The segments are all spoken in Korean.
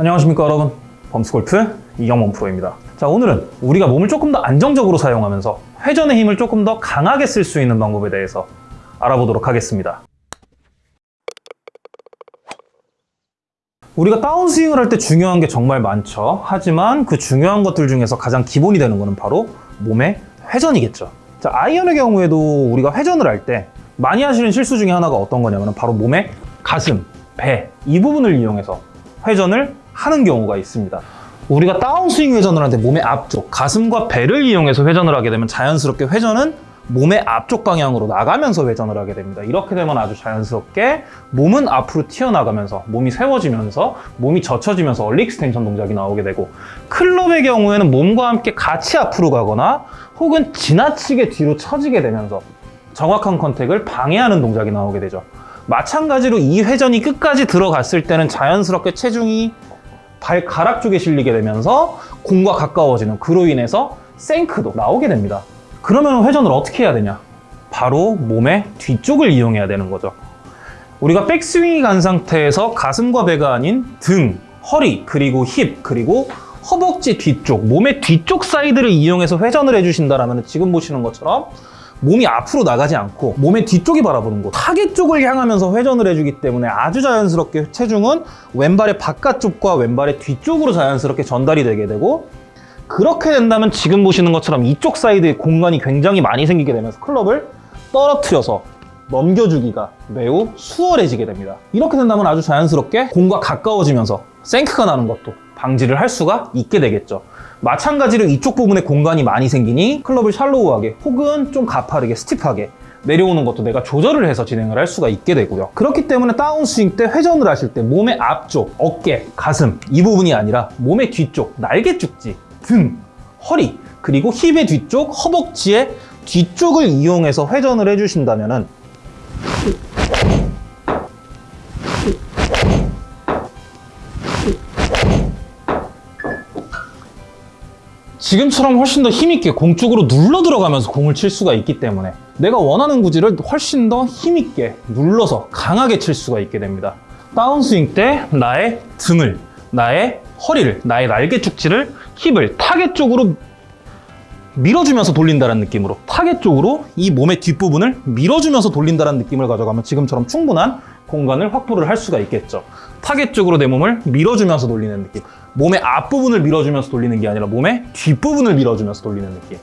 안녕하십니까 여러분. 범스골프 이경범 프로입니다. 자 오늘은 우리가 몸을 조금 더 안정적으로 사용하면서 회전의 힘을 조금 더 강하게 쓸 수 있는 방법에 대해서 알아보도록 하겠습니다. 우리가 다운스윙을 할 때 중요한 게 정말 많죠. 하지만 그 중요한 것들 중에서 가장 기본이 되는 것은 바로 몸의 회전이겠죠. 자 아이언의 경우에도 우리가 회전을 할 때 많이 하시는 실수 중에 하나가 어떤 거냐면 바로 몸의 가슴, 배 이 부분을 이용해서 회전을 하는 경우가 있습니다. 우리가 다운스윙 회전을 할때 몸의 앞쪽, 가슴과 배를 이용해서 회전을 하게 되면 자연스럽게 회전은 몸의 앞쪽 방향으로 나가면서 회전을 하게 됩니다. 이렇게 되면 아주 자연스럽게 몸은 앞으로 튀어나가면서 몸이 세워지면서 몸이 젖혀지면서 early extension 동작이 나오게 되고 클럽의 경우에는 몸과 함께 같이 앞으로 가거나 혹은 지나치게 뒤로 처지게 되면서 정확한 contact을 방해하는 동작이 나오게 되죠. 마찬가지로 이 회전이 끝까지 들어갔을 때는 자연스럽게 체중이 발가락 쪽에 실리게 되면서 공과 가까워지는 그로 인해서 생크도 나오게 됩니다. 그러면 회전을 어떻게 해야 되냐? 바로 몸의 뒤쪽을 이용해야 되는 거죠. 우리가 백스윙이 간 상태에서 가슴과 배가 아닌 등, 허리, 그리고 힙, 그리고 허벅지 뒤쪽, 몸의 뒤쪽 사이드를 이용해서 회전을 해주신다면 지금 보시는 것처럼 몸이 앞으로 나가지 않고 몸의 뒤쪽이 바라보는 곳 타겟 쪽을 향하면서 회전을 해주기 때문에 아주 자연스럽게 체중은 왼발의 바깥쪽과 왼발의 뒤쪽으로 자연스럽게 전달이 되게 되고 그렇게 된다면 지금 보시는 것처럼 이쪽 사이드에 공간이 굉장히 많이 생기게 되면서 클럽을 떨어뜨려서 넘겨주기가 매우 수월해지게 됩니다. 이렇게 된다면 아주 자연스럽게 공과 가까워지면서 생크가 나는 것도 방지를 할 수가 있게 되겠죠. 마찬가지로 이쪽 부분에 공간이 많이 생기니 클럽을 샬로우하게 혹은 좀 가파르게 스티프하게 내려오는 것도 내가 조절을 해서 진행을 할 수가 있게 되고요. 그렇기 때문에 다운스윙 때 회전을 하실 때 몸의 앞쪽, 어깨, 가슴 이 부분이 아니라 몸의 뒤쪽, 날개 쭉지, 등, 허리 그리고 힙의 뒤쪽, 허벅지의 뒤쪽을 이용해서 회전을 해주신다면 지금처럼 훨씬 더 힘있게 공 쪽으로 눌러 들어가면서 공을 칠 수가 있기 때문에 내가 원하는 구질을 훨씬 더 힘있게 눌러서 강하게 칠 수가 있게 됩니다. 다운스윙 때 나의 등을, 나의 허리를, 나의 날개 죽지를, 힙을 타겟 쪽으로 밀어주면서 돌린다는 느낌으로 타겟 쪽으로 이 몸의 뒷부분을 밀어주면서 돌린다는 느낌을 가져가면 지금처럼 충분한 공간을 확보를 할 수가 있겠죠. 타겟 쪽으로 내 몸을 밀어주면서 돌리는 느낌. 몸의 앞부분을 밀어주면서 돌리는 게 아니라 몸의 뒷부분을 밀어주면서 돌리는 느낌.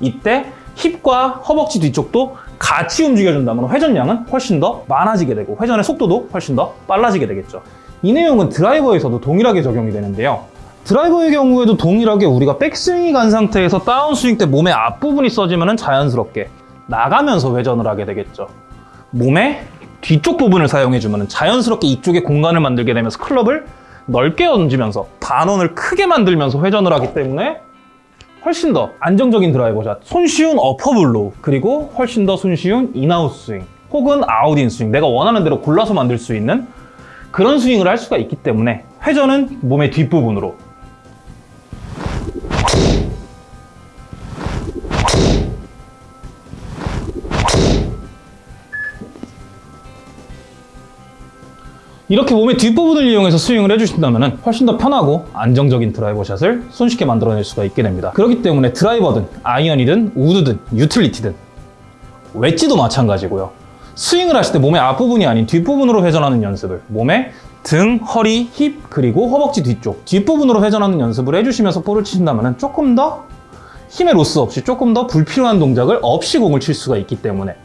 이때 힙과 허벅지 뒤쪽도 같이 움직여준다면 회전량은 훨씬 더 많아지게 되고 회전의 속도도 훨씬 더 빨라지게 되겠죠. 이 내용은 드라이버에서도 동일하게 적용이 되는데요. 드라이버의 경우에도 동일하게 우리가 백스윙이 간 상태에서 다운스윙 때 몸의 앞부분이 써지면 자연스럽게 나가면서 회전을 하게 되겠죠. 몸의 뒤쪽 부분을 사용해주면 자연스럽게 이쪽에 공간을 만들게 되면서 클럽을 넓게 얹으면서 반원을 크게 만들면서 회전을 하기 때문에 훨씬 더 안정적인 드라이버샷, 손쉬운 upper blow, 그리고 훨씬 더 손쉬운 in-out 스윙 혹은 out-in 스윙 내가 원하는 대로 골라서 만들 수 있는 그런 스윙을 할 수가 있기 때문에 회전은 몸의 뒷부분으로 이렇게 몸의 뒷부분을 이용해서 스윙을 해주신다면 훨씬 더 편하고 안정적인 드라이버 샷을 손쉽게 만들어낼 수가 있게 됩니다. 그렇기 때문에 드라이버든 아이언이든 우드든 유틸리티든 웨지도 마찬가지고요. 스윙을 하실 때 몸의 앞부분이 아닌 뒷부분으로 회전하는 연습을 몸의 등, 허리, 힙, 그리고 허벅지 뒤쪽 뒷부분으로 회전하는 연습을 해주시면서 볼을 치신다면 조금 더 힘의 로스 없이 조금 더 불필요한 동작을 없이 공을 칠 수가 있기 때문에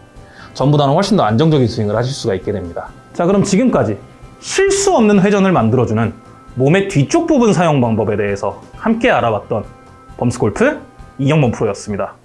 전보다는 훨씬 더 안정적인 스윙을 하실 수가 있게 됩니다. 자 그럼 지금까지 실수 없는 회전을 만들어주는 몸의 뒤쪽 부분 사용 방법에 대해서 함께 알아봤던 범스골프 이경범 프로였습니다.